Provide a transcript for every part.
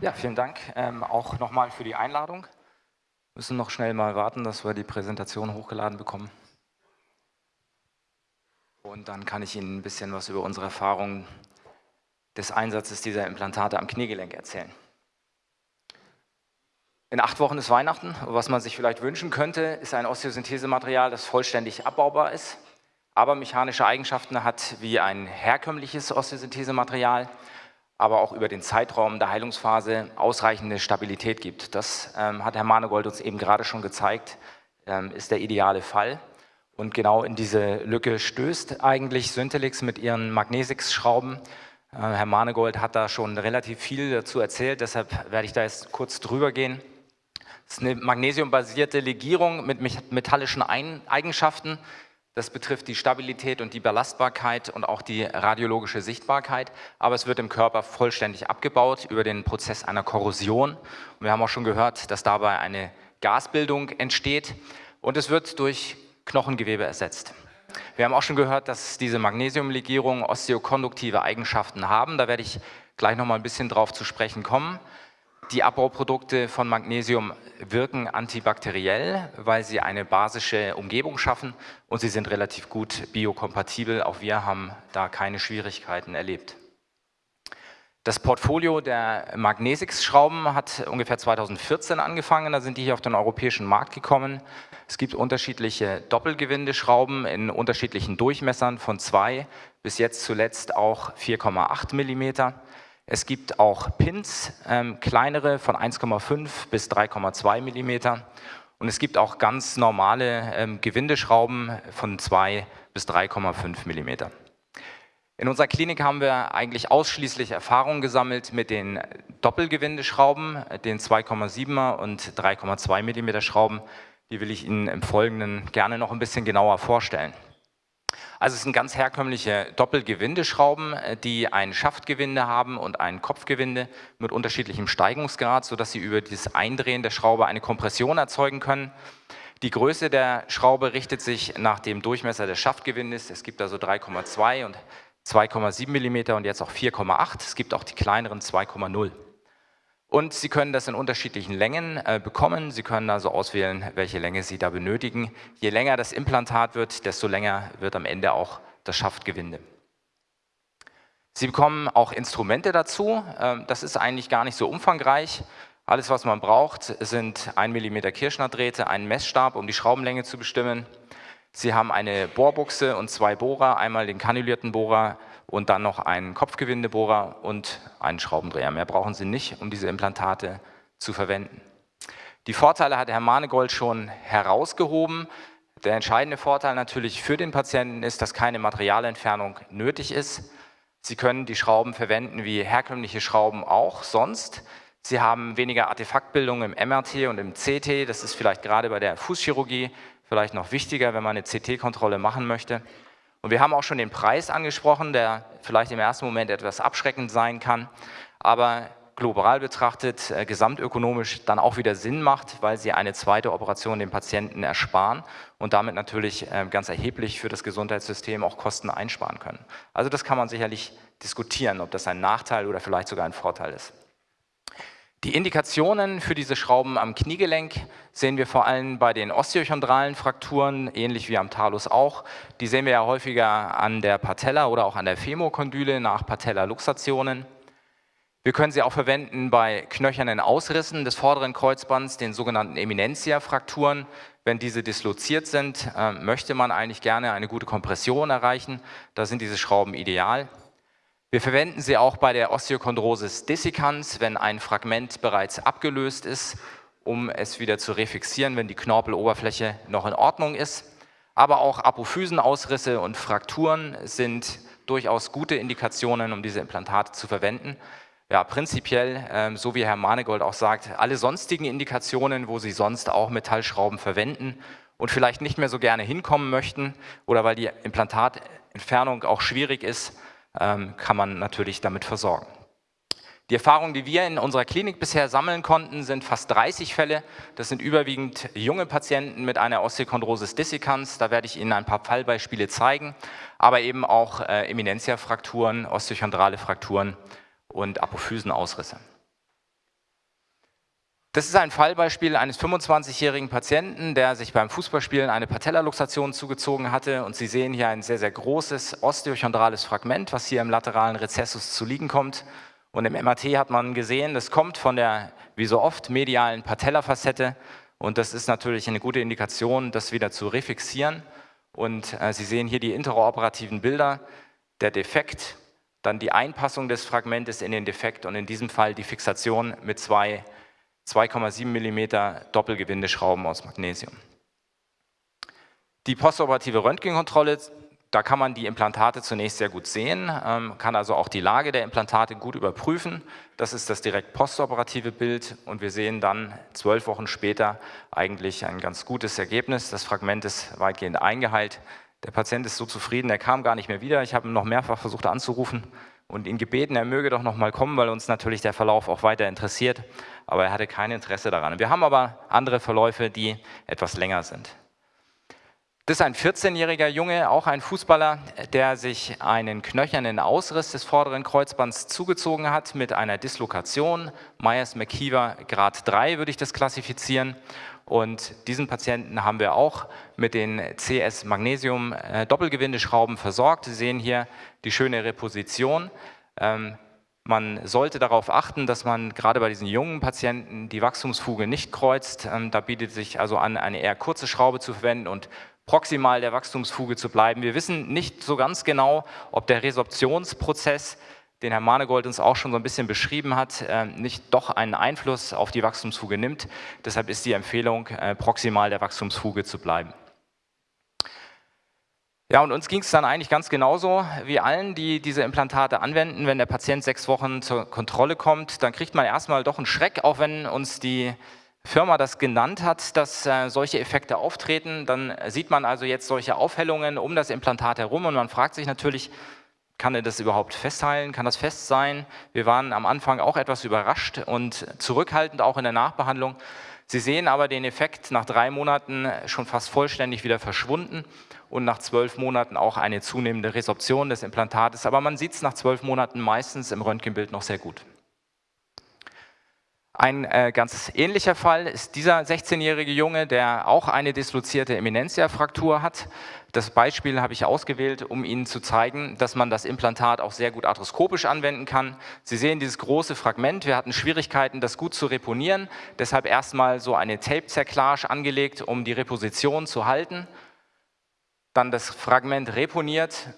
Ja, vielen Dank ähm, auch nochmal für die Einladung. Wir müssen noch schnell mal warten, dass wir die Präsentation hochgeladen bekommen. Und dann kann ich Ihnen ein bisschen was über unsere Erfahrungen des Einsatzes dieser Implantate am Kniegelenk erzählen. In acht Wochen ist Weihnachten. Was man sich vielleicht wünschen könnte, ist ein Osteosynthesematerial, das vollständig abbaubar ist, aber mechanische Eigenschaften hat wie ein herkömmliches Osteosynthesematerial aber auch über den Zeitraum der Heilungsphase ausreichende Stabilität gibt. Das ähm, hat Herr Manegold uns eben gerade schon gezeigt, ähm, ist der ideale Fall. Und genau in diese Lücke stößt eigentlich Syntelix mit ihren Magnesix-Schrauben. Äh, Herr Manegold hat da schon relativ viel dazu erzählt, deshalb werde ich da jetzt kurz drüber gehen. Es ist eine magnesiumbasierte Legierung mit metallischen Eigenschaften, das betrifft die Stabilität und die Belastbarkeit und auch die radiologische Sichtbarkeit, aber es wird im Körper vollständig abgebaut über den Prozess einer Korrosion. Und wir haben auch schon gehört, dass dabei eine Gasbildung entsteht und es wird durch Knochengewebe ersetzt. Wir haben auch schon gehört, dass diese Magnesiumlegierungen osteokonduktive Eigenschaften haben. Da werde ich gleich noch mal ein bisschen drauf zu sprechen kommen. Die Abbauprodukte von Magnesium wirken antibakteriell, weil sie eine basische Umgebung schaffen und sie sind relativ gut biokompatibel. Auch wir haben da keine Schwierigkeiten erlebt. Das Portfolio der Magnesix-Schrauben hat ungefähr 2014 angefangen, da sind die hier auf den europäischen Markt gekommen. Es gibt unterschiedliche Doppelgewindeschrauben in unterschiedlichen Durchmessern von 2 bis jetzt zuletzt auch 4,8 Millimeter. Es gibt auch Pins, ähm, kleinere von 1,5 bis 3,2 mm. Und es gibt auch ganz normale ähm, Gewindeschrauben von 2 bis 3,5 mm. In unserer Klinik haben wir eigentlich ausschließlich Erfahrung gesammelt mit den Doppelgewindeschrauben, den 2,7er und 3,2 mm Schrauben. Die will ich Ihnen im Folgenden gerne noch ein bisschen genauer vorstellen. Also es sind ganz herkömmliche Doppelgewindeschrauben, äh, die ein Schaftgewinde haben und ein Kopfgewinde mit unterschiedlichem Steigungsgrad, sodass sie über dieses Eindrehen der Schraube eine Kompression erzeugen können. Die Größe der Schraube richtet sich nach dem Durchmesser des Schaftgewindes. Es gibt also 3,2 und 2,7 mm und jetzt auch 4,8. Es gibt auch die kleineren 2,0. Und Sie können das in unterschiedlichen Längen äh, bekommen. Sie können also auswählen, welche Länge Sie da benötigen. Je länger das Implantat wird, desto länger wird am Ende auch das Schaftgewinde. Sie bekommen auch Instrumente dazu. Ähm, das ist eigentlich gar nicht so umfangreich. Alles, was man braucht, sind 1 mm Kirschnerdrähte, einen Messstab, um die Schraubenlänge zu bestimmen. Sie haben eine Bohrbuchse und zwei Bohrer, einmal den kanulierten Bohrer und dann noch einen Kopfgewindebohrer und einen Schraubendreher. Mehr brauchen Sie nicht, um diese Implantate zu verwenden. Die Vorteile hat Herr Manegold schon herausgehoben. Der entscheidende Vorteil natürlich für den Patienten ist, dass keine Materialentfernung nötig ist. Sie können die Schrauben verwenden wie herkömmliche Schrauben auch sonst. Sie haben weniger Artefaktbildung im MRT und im CT. Das ist vielleicht gerade bei der Fußchirurgie vielleicht noch wichtiger, wenn man eine CT-Kontrolle machen möchte. Und wir haben auch schon den Preis angesprochen, der vielleicht im ersten Moment etwas abschreckend sein kann, aber global betrachtet, äh, gesamtökonomisch dann auch wieder Sinn macht, weil sie eine zweite Operation dem Patienten ersparen und damit natürlich äh, ganz erheblich für das Gesundheitssystem auch Kosten einsparen können. Also das kann man sicherlich diskutieren, ob das ein Nachteil oder vielleicht sogar ein Vorteil ist. Die Indikationen für diese Schrauben am Kniegelenk sehen wir vor allem bei den osteochondralen Frakturen, ähnlich wie am Talus auch. Die sehen wir ja häufiger an der Patella oder auch an der Femokondyle nach Patella-Luxationen. Wir können sie auch verwenden bei knöchernen Ausrissen des vorderen Kreuzbands, den sogenannten Eminentia-Frakturen. Wenn diese disloziert sind, äh, möchte man eigentlich gerne eine gute Kompression erreichen. Da sind diese Schrauben ideal. Wir verwenden sie auch bei der Osteochondrosis dissecans, wenn ein Fragment bereits abgelöst ist, um es wieder zu refixieren, wenn die Knorpeloberfläche noch in Ordnung ist. Aber auch Apophysenausrisse und Frakturen sind durchaus gute Indikationen, um diese Implantate zu verwenden. Ja, prinzipiell, ähm, so wie Herr Manegold auch sagt, alle sonstigen Indikationen, wo Sie sonst auch Metallschrauben verwenden und vielleicht nicht mehr so gerne hinkommen möchten oder weil die Implantatentfernung auch schwierig ist, kann man natürlich damit versorgen. Die Erfahrungen, die wir in unserer Klinik bisher sammeln konnten, sind fast 30 Fälle. Das sind überwiegend junge Patienten mit einer Osteochondrosis dissecans. Da werde ich Ihnen ein paar Fallbeispiele zeigen, aber eben auch äh, Eminentia-Frakturen, osteochondrale Frakturen und Apophysenausrisse. Das ist ein Fallbeispiel eines 25-jährigen Patienten, der sich beim Fußballspielen eine Patellaluxation zugezogen hatte. Und Sie sehen hier ein sehr, sehr großes osteochondrales Fragment, was hier im lateralen Rezessus zu liegen kommt. Und im MRT hat man gesehen, das kommt von der, wie so oft, medialen Patellafacette. Und das ist natürlich eine gute Indikation, das wieder zu refixieren. Und äh, Sie sehen hier die interoperativen Bilder. Der Defekt, dann die Einpassung des Fragmentes in den Defekt und in diesem Fall die Fixation mit zwei 2,7 mm Doppelgewindeschrauben aus Magnesium. Die postoperative Röntgenkontrolle, da kann man die Implantate zunächst sehr gut sehen, ähm, kann also auch die Lage der Implantate gut überprüfen. Das ist das direkt postoperative Bild und wir sehen dann zwölf Wochen später eigentlich ein ganz gutes Ergebnis. Das Fragment ist weitgehend eingeheilt. Der Patient ist so zufrieden, er kam gar nicht mehr wieder. Ich habe ihn noch mehrfach versucht anzurufen und ihn gebeten, er möge doch noch mal kommen, weil uns natürlich der Verlauf auch weiter interessiert. Aber er hatte kein Interesse daran. Wir haben aber andere Verläufe, die etwas länger sind. Das ist ein 14-jähriger Junge, auch ein Fußballer, der sich einen knöchernen Ausriss des vorderen Kreuzbands zugezogen hat mit einer Dislokation. Myers-McKeever Grad 3 würde ich das klassifizieren. Und diesen Patienten haben wir auch mit den CS Magnesium äh, versorgt. Sie sehen hier die schöne Reposition. Ähm, man sollte darauf achten, dass man gerade bei diesen jungen Patienten die Wachstumsfuge nicht kreuzt. Ähm, da bietet sich also an, eine eher kurze Schraube zu verwenden und proximal der Wachstumsfuge zu bleiben. Wir wissen nicht so ganz genau, ob der Resorptionsprozess den Herr Manegold uns auch schon so ein bisschen beschrieben hat, äh, nicht doch einen Einfluss auf die Wachstumsfuge nimmt. Deshalb ist die Empfehlung, äh, proximal der Wachstumsfuge zu bleiben. Ja, und uns ging es dann eigentlich ganz genauso wie allen, die diese Implantate anwenden. Wenn der Patient sechs Wochen zur Kontrolle kommt, dann kriegt man erstmal doch einen Schreck, auch wenn uns die Firma das genannt hat, dass äh, solche Effekte auftreten. Dann sieht man also jetzt solche Aufhellungen um das Implantat herum und man fragt sich natürlich, kann er das überhaupt festheilen? Kann das fest sein? Wir waren am Anfang auch etwas überrascht und zurückhaltend auch in der Nachbehandlung. Sie sehen aber den Effekt nach drei Monaten schon fast vollständig wieder verschwunden und nach zwölf Monaten auch eine zunehmende Resorption des Implantates. Aber man sieht es nach zwölf Monaten meistens im Röntgenbild noch sehr gut. Ein äh, ganz ähnlicher Fall ist dieser 16-jährige Junge, der auch eine dislozierte Eminentia-Fraktur hat. Das Beispiel habe ich ausgewählt, um Ihnen zu zeigen, dass man das Implantat auch sehr gut arthroskopisch anwenden kann. Sie sehen dieses große Fragment. Wir hatten Schwierigkeiten, das gut zu reponieren. Deshalb erstmal so eine Tape-Zerklage angelegt, um die Reposition zu halten. Dann das Fragment reponiert,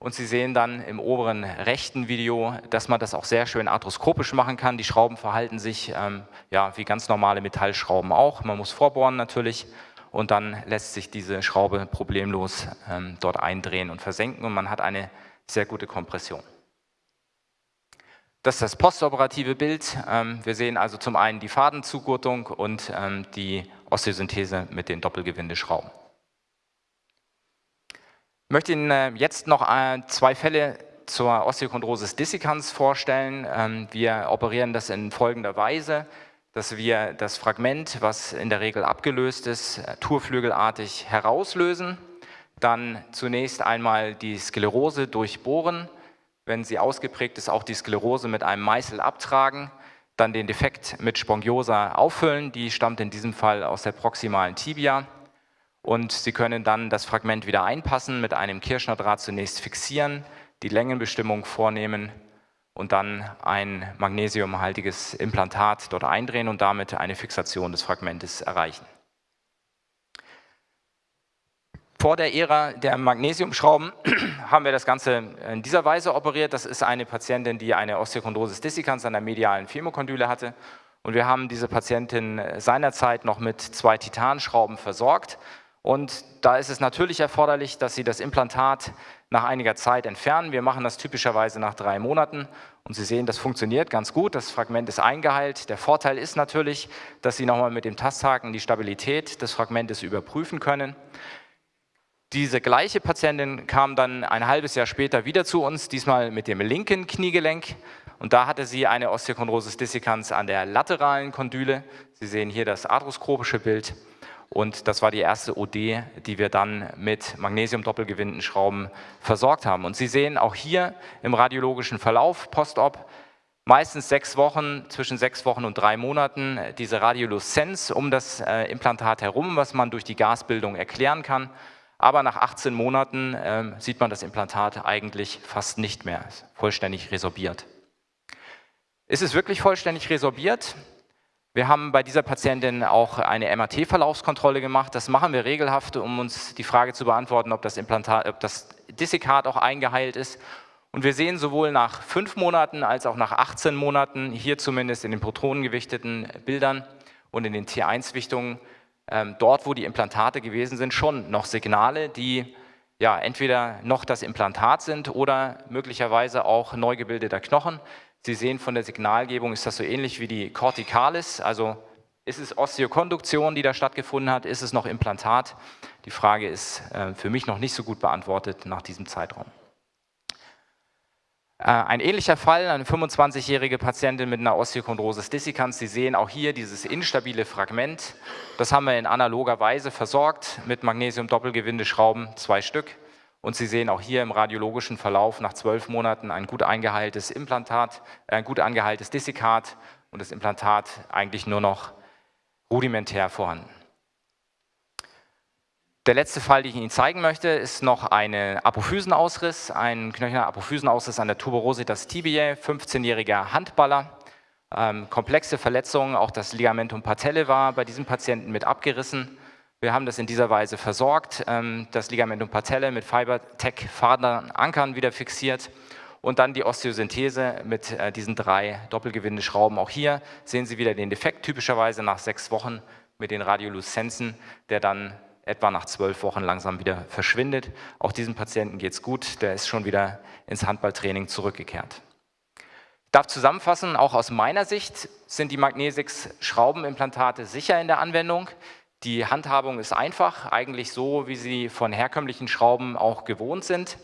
und Sie sehen dann im oberen rechten Video, dass man das auch sehr schön arthroskopisch machen kann. Die Schrauben verhalten sich ähm, ja, wie ganz normale Metallschrauben auch. Man muss vorbohren natürlich und dann lässt sich diese Schraube problemlos ähm, dort eindrehen und versenken und man hat eine sehr gute Kompression. Das ist das postoperative Bild. Ähm, wir sehen also zum einen die Fadenzugurtung und ähm, die Osteosynthese mit den Doppelgewindeschrauben. Ich möchte Ihnen äh, jetzt noch äh, zwei Fälle zur Osteochondrosis dissecans vorstellen. Ähm, wir operieren das in folgender Weise, dass wir das Fragment, was in der Regel abgelöst ist, äh, turflügelartig herauslösen, dann zunächst einmal die Sklerose durchbohren, wenn sie ausgeprägt ist, auch die Sklerose mit einem Meißel abtragen, dann den Defekt mit Spongiosa auffüllen, die stammt in diesem Fall aus der proximalen Tibia, und Sie können dann das Fragment wieder einpassen, mit einem Kirschnerdraht zunächst fixieren, die Längenbestimmung vornehmen und dann ein magnesiumhaltiges Implantat dort eindrehen und damit eine Fixation des Fragmentes erreichen. Vor der Ära der Magnesiumschrauben haben wir das Ganze in dieser Weise operiert. Das ist eine Patientin, die eine Osteochondrosis dissecans an der medialen Femokondyle hatte. Und wir haben diese Patientin seinerzeit noch mit zwei Titanschrauben versorgt und da ist es natürlich erforderlich, dass Sie das Implantat nach einiger Zeit entfernen. Wir machen das typischerweise nach drei Monaten und Sie sehen, das funktioniert ganz gut. Das Fragment ist eingeheilt. Der Vorteil ist natürlich, dass Sie nochmal mit dem Tasthaken die Stabilität des Fragmentes überprüfen können. Diese gleiche Patientin kam dann ein halbes Jahr später wieder zu uns, diesmal mit dem linken Kniegelenk. Und da hatte sie eine Osteochondrosis dissecans an der lateralen Kondyle. Sie sehen hier das arthroskopische Bild. Und das war die erste OD, die wir dann mit Magnesium-Doppelgewindenschrauben versorgt haben. Und Sie sehen auch hier im radiologischen Verlauf, Postop, meistens sechs Wochen, zwischen sechs Wochen und drei Monaten diese Radioluzenz um das äh, Implantat herum, was man durch die Gasbildung erklären kann. Aber nach 18 Monaten äh, sieht man das Implantat eigentlich fast nicht mehr, vollständig resorbiert. Ist es wirklich vollständig resorbiert? Wir haben bei dieser Patientin auch eine MRT-Verlaufskontrolle gemacht. Das machen wir regelhaft, um uns die Frage zu beantworten, ob das, Implantat, ob das Dessikat auch eingeheilt ist. Und wir sehen sowohl nach fünf Monaten als auch nach 18 Monaten, hier zumindest in den protonengewichteten Bildern und in den T1-Wichtungen, ähm, dort, wo die Implantate gewesen sind, schon noch Signale, die ja, entweder noch das Implantat sind oder möglicherweise auch neu gebildeter Knochen. Sie sehen von der Signalgebung, ist das so ähnlich wie die Corticalis, also ist es Osteokonduktion, die da stattgefunden hat, ist es noch Implantat? Die Frage ist äh, für mich noch nicht so gut beantwortet nach diesem Zeitraum. Äh, ein ähnlicher Fall, eine 25-jährige Patientin mit einer Osteochondrosis dissecans. Sie sehen auch hier dieses instabile Fragment. Das haben wir in analoger Weise versorgt mit Magnesium-Doppelgewindeschrauben, zwei Stück. Und Sie sehen auch hier im radiologischen Verlauf nach zwölf Monaten ein gut eingeheiltes Implantat, äh, ein gut eingeheiltes Dissekat und das Implantat eigentlich nur noch rudimentär vorhanden. Der letzte Fall, den ich Ihnen zeigen möchte, ist noch ein Apophysenausriss, ein knöcherner Apophysenausriss an der Tuberositas tibiae, 15-jähriger Handballer. Ähm, komplexe Verletzungen, auch das Ligamentum patellae war bei diesem Patienten mit abgerissen. Wir haben das in dieser Weise versorgt, ähm, das Ligamentum patellae mit Fibertech-Fadern-Ankern wieder fixiert und dann die Osteosynthese mit äh, diesen drei Doppelgewindeschrauben. Auch hier sehen Sie wieder den Defekt, typischerweise nach sechs Wochen mit den Radioluzenzen, der dann etwa nach zwölf Wochen langsam wieder verschwindet. Auch diesem Patienten geht es gut, der ist schon wieder ins Handballtraining zurückgekehrt. Ich darf zusammenfassen, auch aus meiner Sicht sind die Magnesix-Schraubenimplantate sicher in der Anwendung. Die Handhabung ist einfach, eigentlich so, wie Sie von herkömmlichen Schrauben auch gewohnt sind.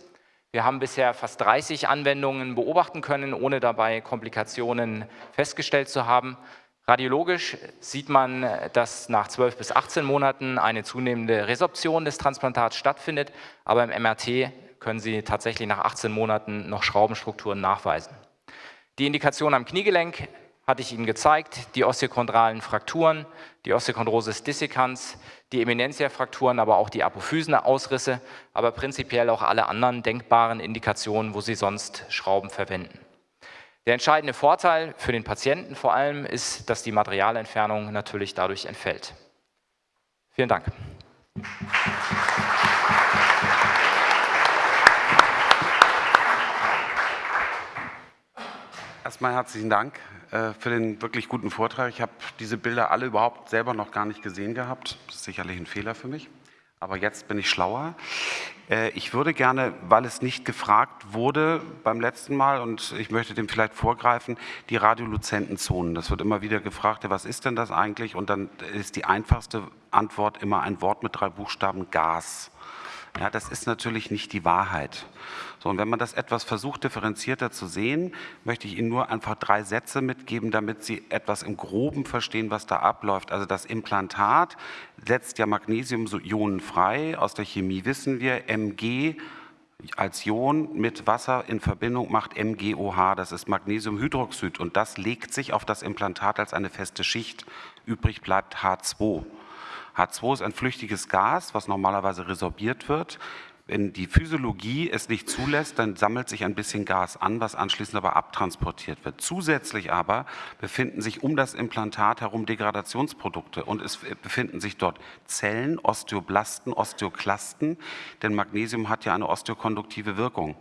Wir haben bisher fast 30 Anwendungen beobachten können, ohne dabei Komplikationen festgestellt zu haben. Radiologisch sieht man, dass nach 12 bis 18 Monaten eine zunehmende Resorption des Transplantats stattfindet, aber im MRT können Sie tatsächlich nach 18 Monaten noch Schraubenstrukturen nachweisen. Die Indikation am Kniegelenk hatte ich Ihnen gezeigt, die osteochondralen Frakturen, die Osteochondrosis dissecans, die Eminentia-Frakturen, aber auch die Apophysenausrisse, aber prinzipiell auch alle anderen denkbaren Indikationen, wo Sie sonst Schrauben verwenden. Der entscheidende Vorteil für den Patienten vor allem ist, dass die Materialentfernung natürlich dadurch entfällt. Vielen Dank. Erstmal herzlichen Dank äh, für den wirklich guten Vortrag. Ich habe diese Bilder alle überhaupt selber noch gar nicht gesehen gehabt. Das ist sicherlich ein Fehler für mich, aber jetzt bin ich schlauer. Äh, ich würde gerne, weil es nicht gefragt wurde beim letzten Mal und ich möchte dem vielleicht vorgreifen, die Radioluzentenzonen. Das wird immer wieder gefragt, was ist denn das eigentlich? Und dann ist die einfachste Antwort immer ein Wort mit drei Buchstaben Gas. Ja, das ist natürlich nicht die Wahrheit. So, und wenn man das etwas versucht, differenzierter zu sehen, möchte ich Ihnen nur einfach drei Sätze mitgeben, damit Sie etwas im Groben verstehen, was da abläuft. Also das Implantat setzt ja Magnesiumionen frei. Aus der Chemie wissen wir, Mg als Ion mit Wasser in Verbindung macht MgOH, das ist Magnesiumhydroxid und das legt sich auf das Implantat als eine feste Schicht. Übrig bleibt H2. H2 ist ein flüchtiges Gas, was normalerweise resorbiert wird. Wenn die Physiologie es nicht zulässt, dann sammelt sich ein bisschen Gas an, was anschließend aber abtransportiert wird. Zusätzlich aber befinden sich um das Implantat herum Degradationsprodukte und es befinden sich dort Zellen, Osteoblasten, Osteoklasten, denn Magnesium hat ja eine osteokonduktive Wirkung.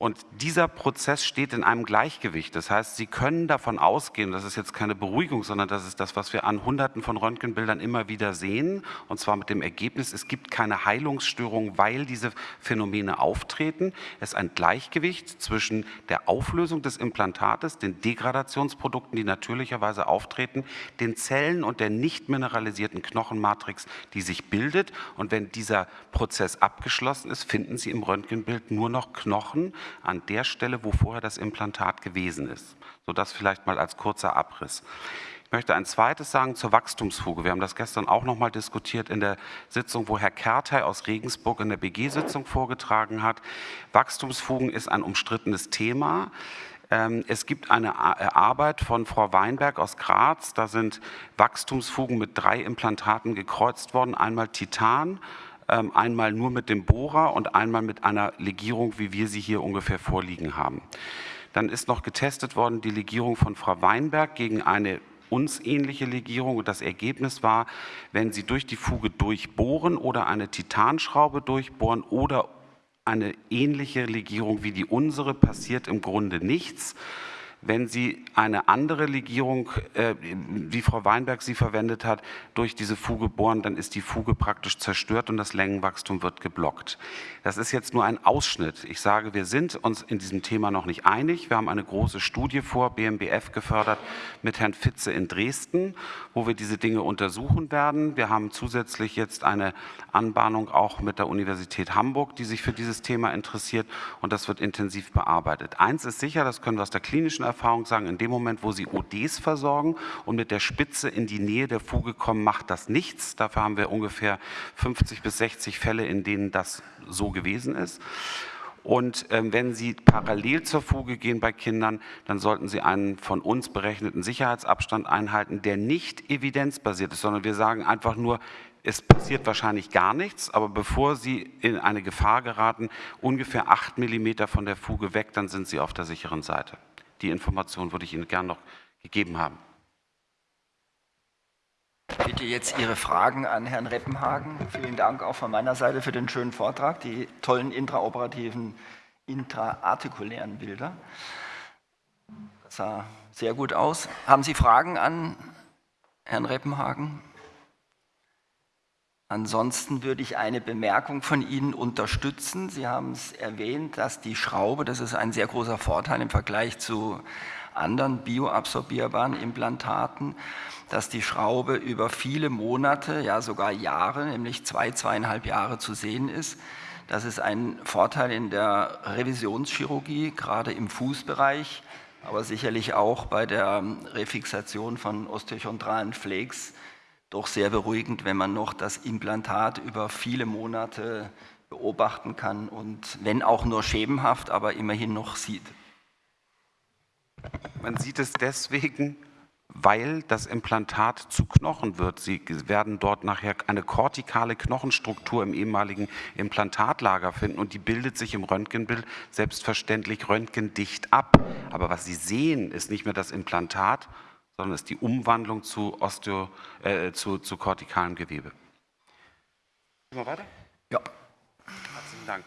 Und dieser Prozess steht in einem Gleichgewicht. Das heißt, Sie können davon ausgehen, das ist jetzt keine Beruhigung, sondern das ist das, was wir an Hunderten von Röntgenbildern immer wieder sehen. Und zwar mit dem Ergebnis, es gibt keine Heilungsstörung, weil diese Phänomene auftreten. Es ist ein Gleichgewicht zwischen der Auflösung des Implantates, den Degradationsprodukten, die natürlicherweise auftreten, den Zellen und der nicht mineralisierten Knochenmatrix, die sich bildet. Und wenn dieser Prozess abgeschlossen ist, finden Sie im Röntgenbild nur noch Knochen, an der Stelle, wo vorher das Implantat gewesen ist. So das vielleicht mal als kurzer Abriss. Ich möchte ein zweites sagen zur Wachstumsfuge. Wir haben das gestern auch noch mal diskutiert in der Sitzung, wo Herr Kertey aus Regensburg in der BG-Sitzung vorgetragen hat. Wachstumsfugen ist ein umstrittenes Thema. Ähm, es gibt eine äh, Arbeit von Frau Weinberg aus Graz. Da sind Wachstumsfugen mit drei Implantaten gekreuzt worden. Einmal Titan, einmal nur mit dem Bohrer und einmal mit einer Legierung, wie wir sie hier ungefähr vorliegen haben. Dann ist noch getestet worden die Legierung von Frau Weinberg gegen eine uns ähnliche Legierung und das Ergebnis war, wenn Sie durch die Fuge durchbohren oder eine Titanschraube durchbohren oder eine ähnliche Legierung wie die unsere, passiert im Grunde nichts. Wenn Sie eine andere Legierung, äh, wie Frau Weinberg sie verwendet hat, durch diese Fuge bohren, dann ist die Fuge praktisch zerstört und das Längenwachstum wird geblockt. Das ist jetzt nur ein Ausschnitt. Ich sage, wir sind uns in diesem Thema noch nicht einig. Wir haben eine große Studie vor, BMBF gefördert, mit Herrn Fitze in Dresden, wo wir diese Dinge untersuchen werden. Wir haben zusätzlich jetzt eine Anbahnung auch mit der Universität Hamburg, die sich für dieses Thema interessiert und das wird intensiv bearbeitet. Eins ist sicher, das können wir aus der klinischen Erfahrung sagen, in dem Moment, wo Sie ODs versorgen und mit der Spitze in die Nähe der Fuge kommen, macht das nichts. Dafür haben wir ungefähr 50 bis 60 Fälle, in denen das so gewesen ist. Und ähm, wenn Sie parallel zur Fuge gehen bei Kindern, dann sollten Sie einen von uns berechneten Sicherheitsabstand einhalten, der nicht evidenzbasiert ist, sondern wir sagen einfach nur, es passiert wahrscheinlich gar nichts, aber bevor Sie in eine Gefahr geraten, ungefähr acht Millimeter von der Fuge weg, dann sind Sie auf der sicheren Seite. Die Information würde ich Ihnen gern noch gegeben haben. Bitte jetzt Ihre Fragen an Herrn Reppenhagen. Vielen Dank auch von meiner Seite für den schönen Vortrag, die tollen intraoperativen, intraartikulären Bilder. Das sah sehr gut aus. Haben Sie Fragen an Herrn Reppenhagen? Ansonsten würde ich eine Bemerkung von Ihnen unterstützen. Sie haben es erwähnt, dass die Schraube, das ist ein sehr großer Vorteil im Vergleich zu anderen bioabsorbierbaren Implantaten, dass die Schraube über viele Monate, ja sogar Jahre, nämlich zwei, zweieinhalb Jahre zu sehen ist. Das ist ein Vorteil in der Revisionschirurgie, gerade im Fußbereich, aber sicherlich auch bei der Refixation von osteochondralen Flakes doch sehr beruhigend, wenn man noch das Implantat über viele Monate beobachten kann und wenn auch nur schemenhaft, aber immerhin noch sieht. Man sieht es deswegen, weil das Implantat zu Knochen wird. Sie werden dort nachher eine kortikale Knochenstruktur im ehemaligen Implantatlager finden und die bildet sich im Röntgenbild selbstverständlich röntgendicht ab. Aber was Sie sehen, ist nicht mehr das Implantat, sondern ist die Umwandlung zu, Osteo, äh, zu, zu kortikalem Gewebe. Gehen wir weiter? Ja. Herzlichen Dank.